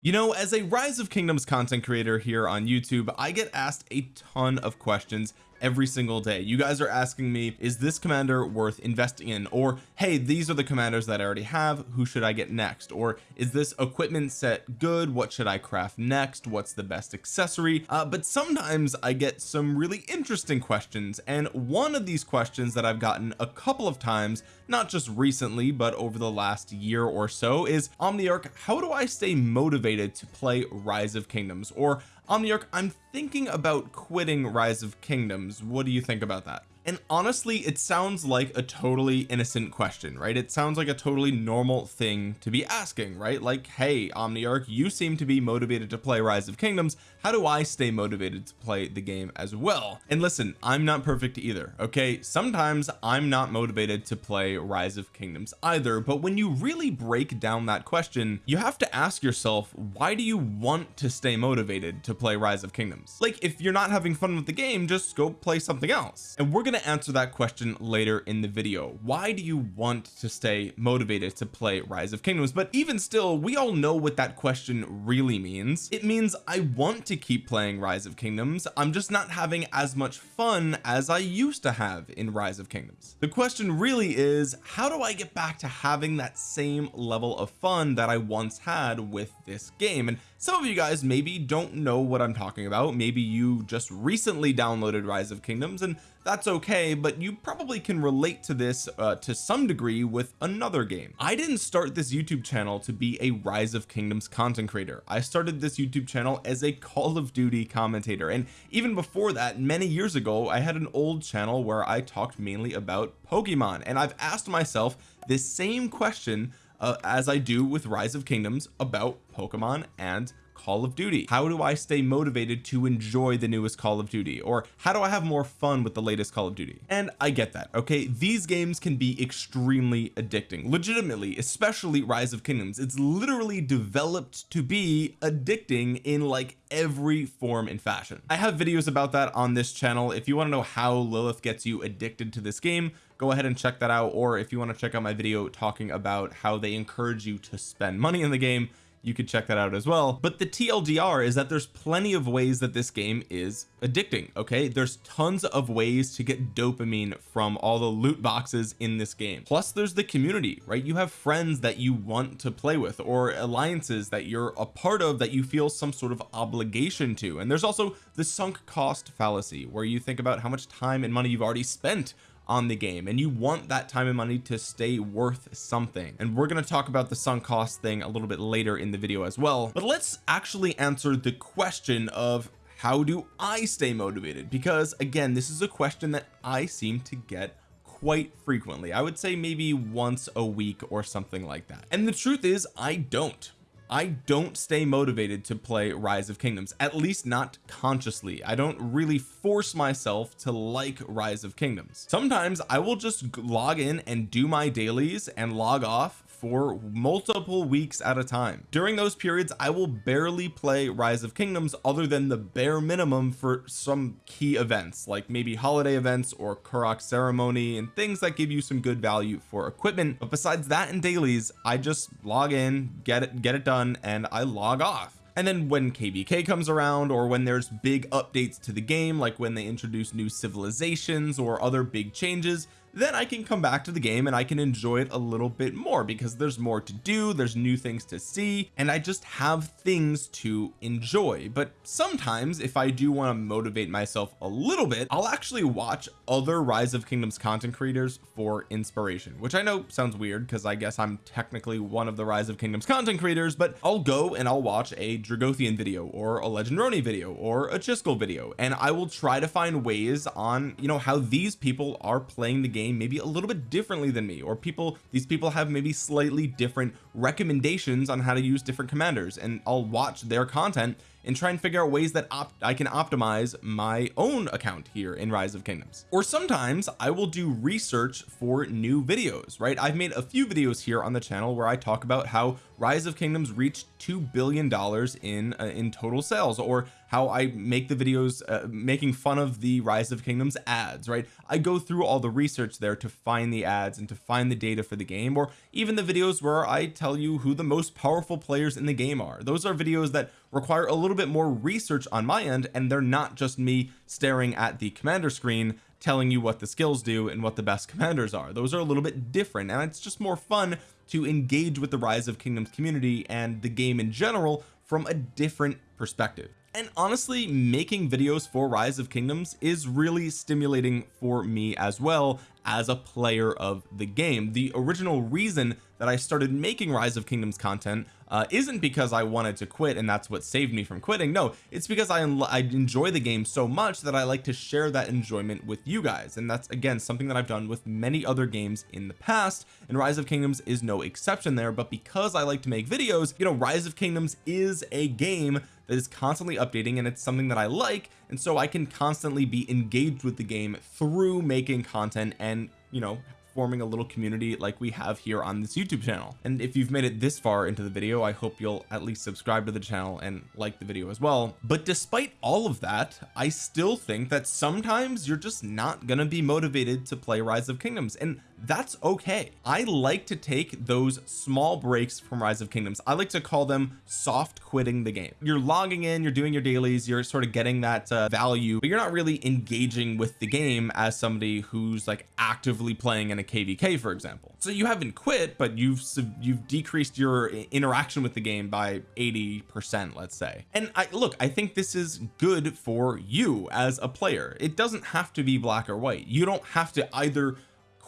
you know as a rise of kingdoms content creator here on YouTube I get asked a ton of questions every single day. You guys are asking me is this commander worth investing in? Or hey these are the commanders that I already have. Who should I get next? Or is this equipment set good? What should I craft next? What's the best accessory? Uh, but sometimes I get some really interesting questions. And one of these questions that I've gotten a couple of times not just recently but over the last year or so is Omniarch how do I stay motivated to play rise of kingdoms? Or Omniarch I'm thinking about quitting rise of kingdoms. What do you think about that and honestly it sounds like a totally innocent question right? It sounds like a totally normal thing to be asking right? Like hey Omniarch you seem to be motivated to play rise of kingdoms. How do I stay motivated to play the game as well? And listen I'm not perfect either okay? Sometimes I'm not motivated to play rise of kingdoms either but when you really break down that question you have to ask yourself why do you want to stay motivated to play rise of kingdoms? Like if you're not having fun with the game just go play something else. And we're gonna to answer that question later in the video. Why do you want to stay motivated to play rise of kingdoms? But even still we all know what that question really means. It means I want to keep playing rise of kingdoms. I'm just not having as much fun as I used to have in rise of kingdoms. The question really is how do I get back to having that same level of fun that I once had with this game? And some of you guys maybe don't know what I'm talking about. Maybe you just recently downloaded rise of kingdoms and that's okay but you probably can relate to this uh, to some degree with another game. I didn't start this YouTube channel to be a rise of kingdoms content creator. I started this YouTube channel as a call of duty commentator and even before that many years ago I had an old channel where I talked mainly about Pokemon and I've asked myself this same question uh, as I do with rise of kingdoms about Pokemon and Call of Duty. How do I stay motivated to enjoy the newest Call of Duty? Or how do I have more fun with the latest Call of Duty? And I get that okay? These games can be extremely addicting. Legitimately especially Rise of Kingdoms. It's literally developed to be addicting in like every form and fashion. I have videos about that on this channel. If you want to know how Lilith gets you addicted to this game go ahead and check that out. Or if you want to check out my video talking about how they encourage you to spend money in the game you could check that out as well. But the TLDR is that there's plenty of ways that this game is addicting okay? There's tons of ways to get dopamine from all the loot boxes in this game. Plus there's the community right? You have friends that you want to play with or alliances that you're a part of that you feel some sort of obligation to. And there's also the sunk cost fallacy where you think about how much time and money you've already spent on the game and you want that time and money to stay worth something. And we're going to talk about the sunk cost thing a little bit later in the video as well but let's actually answer the question of how do I stay motivated? Because again this is a question that I seem to get quite frequently. I would say maybe once a week or something like that. And the truth is I don't I don't stay motivated to play rise of kingdoms at least not consciously. I don't really force myself to like rise of kingdoms. Sometimes I will just log in and do my dailies and log off for multiple weeks at a time. During those periods I will barely play rise of kingdoms other than the bare minimum for some key events like maybe holiday events or Karuak ceremony and things that give you some good value for equipment. But besides that and dailies I just log in get it get it done and I log off. And then when kvk comes around or when there's big updates to the game like when they introduce new civilizations or other big changes then I can come back to the game and I can enjoy it a little bit more because there's more to do there's new things to see and I just have things to enjoy. But sometimes if I do want to motivate myself a little bit I'll actually watch other rise of kingdoms content creators for inspiration which I know sounds weird because I guess I'm technically one of the rise of kingdoms content creators but I'll go and I'll watch a Dragothian video or a Legend Roni video or a Chiskel video and I will try to find ways on you know how these people are playing the game game maybe a little bit differently than me or people these people have maybe slightly different recommendations on how to use different commanders and I'll watch their content and try and figure out ways that I can optimize my own account here in rise of kingdoms. Or sometimes I will do research for new videos right? I've made a few videos here on the channel where I talk about how rise of kingdoms reached two billion dollars in uh, in total sales or how I make the videos uh, making fun of the rise of kingdoms ads right? I go through all the research there to find the ads and to find the data for the game or even the videos where I tell you who the most powerful players in the game are. Those are videos that require a little bit more research on my end and they're not just me staring at the commander screen telling you what the skills do and what the best commanders are. Those are a little bit different and it's just more fun to engage with the rise of kingdoms community and the game in general from a different perspective and honestly making videos for rise of kingdoms is really stimulating for me as well as a player of the game. The original reason that I started making rise of kingdoms content uh, isn't because I wanted to quit and that's what saved me from quitting. No it's because I, I enjoy the game so much that I like to share that enjoyment with you guys. And that's again something that I've done with many other games in the past. And rise of kingdoms is no exception there but because I like to make videos you know rise of kingdoms is a game that is constantly updating and it's something that I like and so I can constantly be engaged with the game through making content and you know forming a little community like we have here on this YouTube channel. And if you've made it this far into the video I hope you'll at least subscribe to the channel and like the video as well. But despite all of that I still think that sometimes you're just not gonna be motivated to play rise of kingdoms. And that's okay. I like to take those small breaks from rise of kingdoms. I like to call them soft quitting the game. You're logging in you're doing your dailies you're sort of getting that uh, value but you're not really engaging with the game as somebody who's like actively playing in a kvk for example. So you haven't quit but you've you've decreased your interaction with the game by 80 percent let's say. And I look I think this is good for you as a player. It doesn't have to be black or white. You don't have to either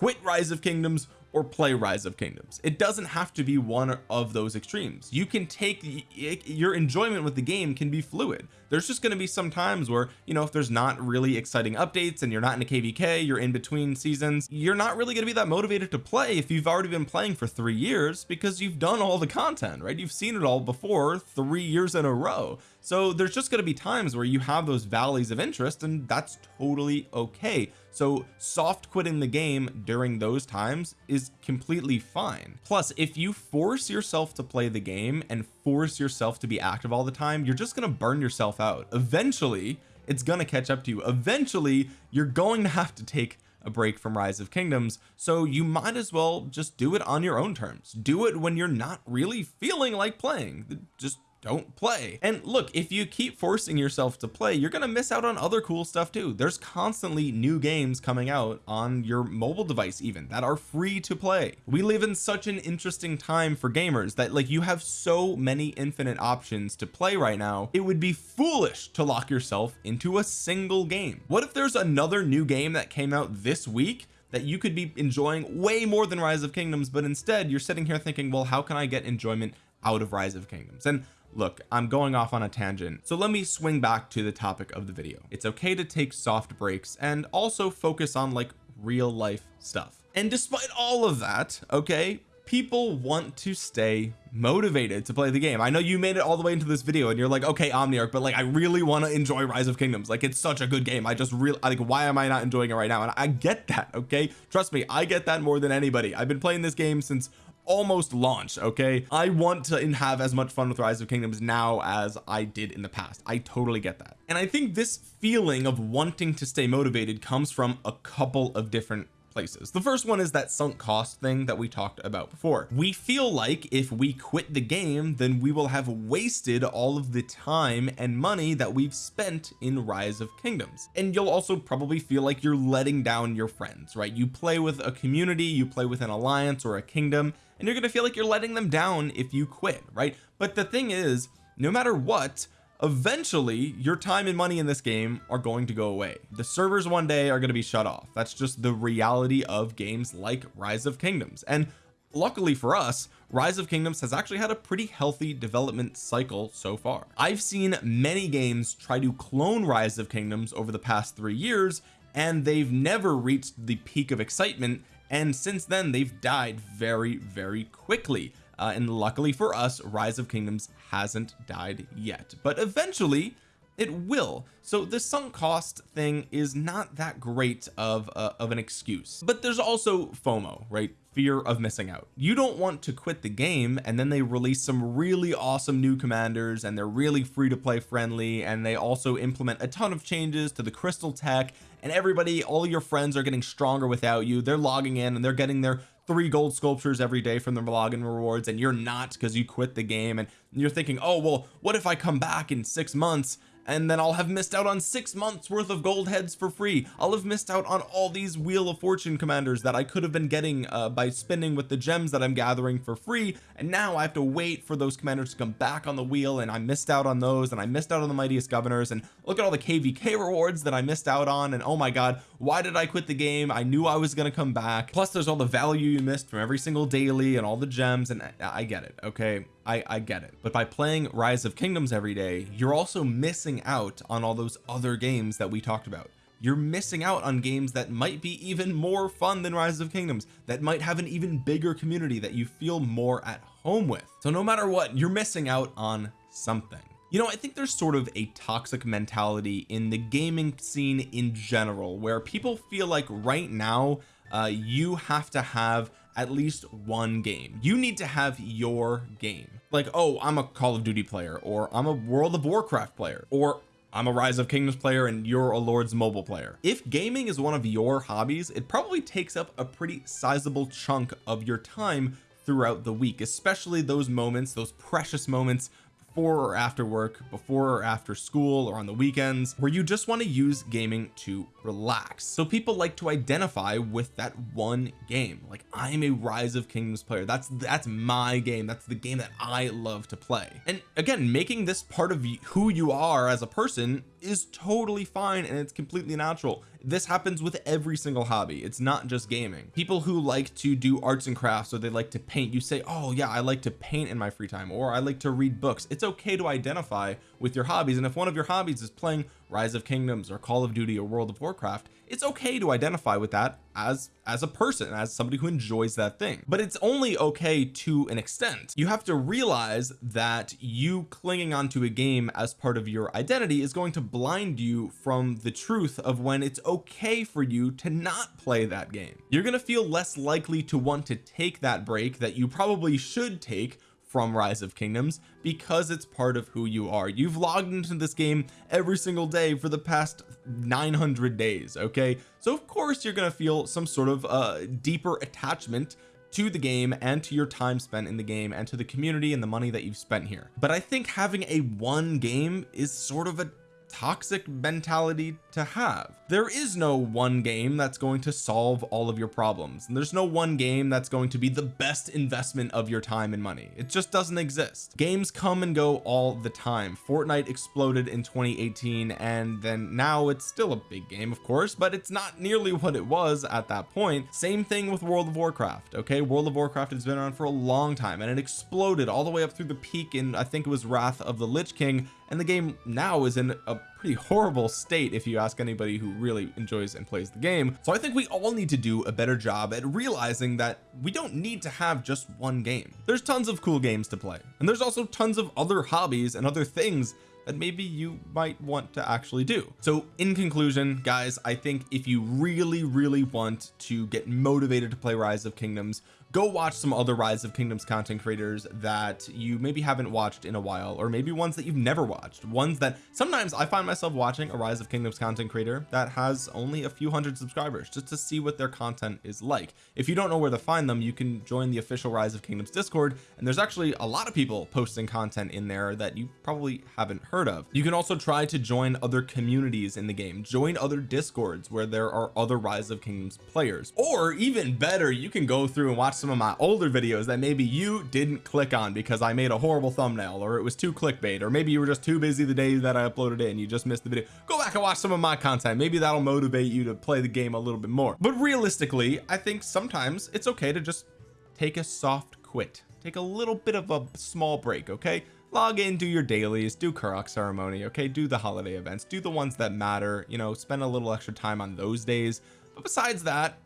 quit rise of kingdoms or play rise of kingdoms. It doesn't have to be one of those extremes. You can take your enjoyment with the game can be fluid there's just going to be some times where you know if there's not really exciting updates and you're not in a kvk you're in between seasons you're not really going to be that motivated to play if you've already been playing for three years because you've done all the content right? You've seen it all before three years in a row. So there's just going to be times where you have those valleys of interest and that's totally okay. So soft quitting the game during those times is completely fine. Plus if you force yourself to play the game and force yourself to be active all the time you're just going to burn yourself out. Eventually it's to catch up to you. Eventually you're going to have to take a break from rise of kingdoms so you might as well just do it on your own terms. Do it when you're not really feeling like playing. Just don't play. And look if you keep forcing yourself to play you're gonna miss out on other cool stuff too. There's constantly new games coming out on your mobile device even that are free to play. We live in such an interesting time for gamers that like you have so many infinite options to play right now it would be foolish to lock yourself into a single game. What if there's another new game that came out this week that you could be enjoying way more than rise of kingdoms but instead you're sitting here thinking well how can I get enjoyment out of rise of kingdoms? And look I'm going off on a tangent so let me swing back to the topic of the video. It's okay to take soft breaks and also focus on like real life stuff. And despite all of that okay people want to stay motivated to play the game. I know you made it all the way into this video and you're like okay Omniarch but like I really want to enjoy rise of kingdoms. Like it's such a good game. I just really like why am I not enjoying it right now? And I get that okay? Trust me I get that more than anybody. I've been playing this game since almost launch okay? I want to have as much fun with rise of kingdoms now as I did in the past. I totally get that. And I think this feeling of wanting to stay motivated comes from a couple of different places. The first one is that sunk cost thing that we talked about before. We feel like if we quit the game then we will have wasted all of the time and money that we've spent in rise of kingdoms. And you'll also probably feel like you're letting down your friends right? You play with a community you play with an alliance or a kingdom and you're going to feel like you're letting them down if you quit right? But the thing is no matter what eventually your time and money in this game are going to go away. The servers one day are going to be shut off. That's just the reality of games like rise of kingdoms. And luckily for us rise of kingdoms has actually had a pretty healthy development cycle so far. I've seen many games try to clone rise of kingdoms over the past three years and they've never reached the peak of excitement and since then they've died very very quickly. Uh, and luckily for us rise of kingdoms hasn't died yet but eventually it will. So the sunk cost thing is not that great of a, of an excuse. But there's also FOMO right? Fear of missing out. You don't want to quit the game and then they release some really awesome new commanders and they're really free to play friendly and they also implement a ton of changes to the crystal tech and everybody all your friends are getting stronger without you. They're logging in and they're getting their three gold sculptures every day from the login rewards and you're not because you quit the game and you're thinking oh well what if I come back in six months and then I'll have missed out on six months worth of gold heads for free. I'll have missed out on all these wheel of fortune commanders that I could have been getting uh, by spending with the gems that I'm gathering for free. And now I have to wait for those commanders to come back on the wheel and I missed out on those and I missed out on the mightiest governors. And look at all the kvk rewards that I missed out on and oh my god why did I quit the game? I knew I was going to come back. Plus there's all the value you missed from every single daily and all the gems and I, I get it okay I I get it. But by playing rise of kingdoms every day you're also missing out on all those other games that we talked about. You're missing out on games that might be even more fun than rise of kingdoms that might have an even bigger community that you feel more at home with. So no matter what you're missing out on something. You know I think there's sort of a toxic mentality in the gaming scene in general where people feel like right now uh, you have to have at least one game. You need to have your game. Like oh I'm a Call of Duty player or I'm a World of Warcraft player or I'm a Rise of Kingdoms player and you're a Lords mobile player. If gaming is one of your hobbies it probably takes up a pretty sizable chunk of your time throughout the week especially those moments those precious moments before or after work before or after school or on the weekends where you just want to use gaming to relax. So people like to identify with that one game. Like I'm a rise of kingdoms player. That's that's my game. That's the game that I love to play. And again making this part of who you are as a person is totally fine and it's completely natural. This happens with every single hobby. It's not just gaming. People who like to do arts and crafts or they like to paint you say oh yeah I like to paint in my free time or I like to read books. It's okay to identify with your hobbies and if one of your hobbies is playing rise of kingdoms or call of duty or world of warcraft it's okay to identify with that as as a person as somebody who enjoys that thing. But it's only okay to an extent. You have to realize that you clinging onto a game as part of your identity is going to blind you from the truth of when it's okay for you to not play that game. You're going to feel less likely to want to take that break that you probably should take from rise of kingdoms because it's part of who you are. You've logged into this game every single day for the past 900 days okay? So of course you're going to feel some sort of uh deeper attachment to the game and to your time spent in the game and to the community and the money that you've spent here. But I think having a one game is sort of a toxic mentality to have. There is no one game that's going to solve all of your problems. And there's no one game that's going to be the best investment of your time and money. It just doesn't exist. Games come and go all the time. Fortnite exploded in 2018 and then now it's still a big game of course but it's not nearly what it was at that point. Same thing with World of Warcraft okay? World of Warcraft has been around for a long time and it exploded all the way up through the peak in I think it was Wrath of the Lich King and the game now is in a pretty horrible state if you ask anybody who really enjoys and plays the game. So I think we all need to do a better job at realizing that we don't need to have just one game. There's tons of cool games to play and there's also tons of other hobbies and other things that maybe you might want to actually do. So in conclusion guys I think if you really really want to get motivated to play rise of kingdoms go watch some other rise of kingdoms content creators that you maybe haven't watched in a while or maybe ones that you've never watched. Ones that sometimes I find myself watching a rise of kingdoms content creator that has only a few hundred subscribers just to see what their content is like. If you don't know where to find them you can join the official rise of kingdoms discord and there's actually a lot of people posting content in there that you probably haven't heard of. You can also try to join other communities in the game. Join other discords where there are other rise of kingdoms players. Or even better you can go through and watch some of my older videos that maybe you didn't click on because I made a horrible thumbnail or it was too clickbait or maybe you were just too busy the day that I uploaded it and you just missed the video. Go back and watch some of my content. Maybe that'll motivate you to play the game a little bit more. But realistically I think sometimes it's okay to just take a soft quit. Take a little bit of a small break okay? Log in do your dailies do Karuak ceremony okay? Do the holiday events do the ones that matter you know spend a little extra time on those days. But besides that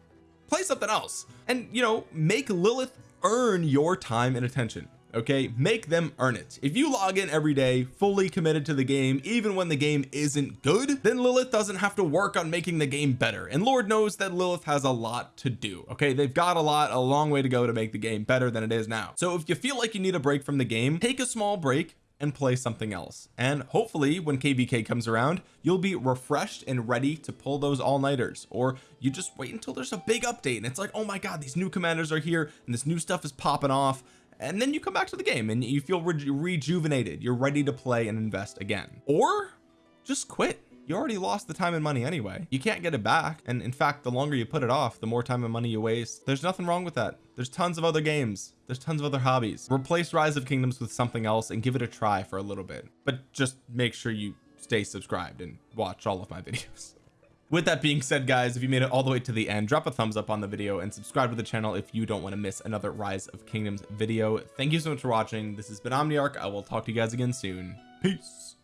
play something else. And you know make Lilith earn your time and attention okay? Make them earn it. If you log in every day fully committed to the game even when the game isn't good then Lilith doesn't have to work on making the game better. And Lord knows that Lilith has a lot to do okay? They've got a lot a long way to go to make the game better than it is now. So if you feel like you need a break from the game take a small break and play something else. And hopefully when kvk comes around you'll be refreshed and ready to pull those all-nighters. Or you just wait until there's a big update and it's like oh my god these new commanders are here and this new stuff is popping off. And then you come back to the game and you feel re rejuvenated. You're ready to play and invest again. Or just quit. You already lost the time and money anyway. You can't get it back. And in fact the longer you put it off the more time and money you waste. There's nothing wrong with that there's tons of other games. There's tons of other hobbies. Replace rise of kingdoms with something else and give it a try for a little bit. But just make sure you stay subscribed and watch all of my videos. With that being said guys if you made it all the way to the end drop a thumbs up on the video and subscribe to the channel if you don't want to miss another rise of kingdoms video. Thank you so much for watching. This has been omniarch. I will talk to you guys again soon. Peace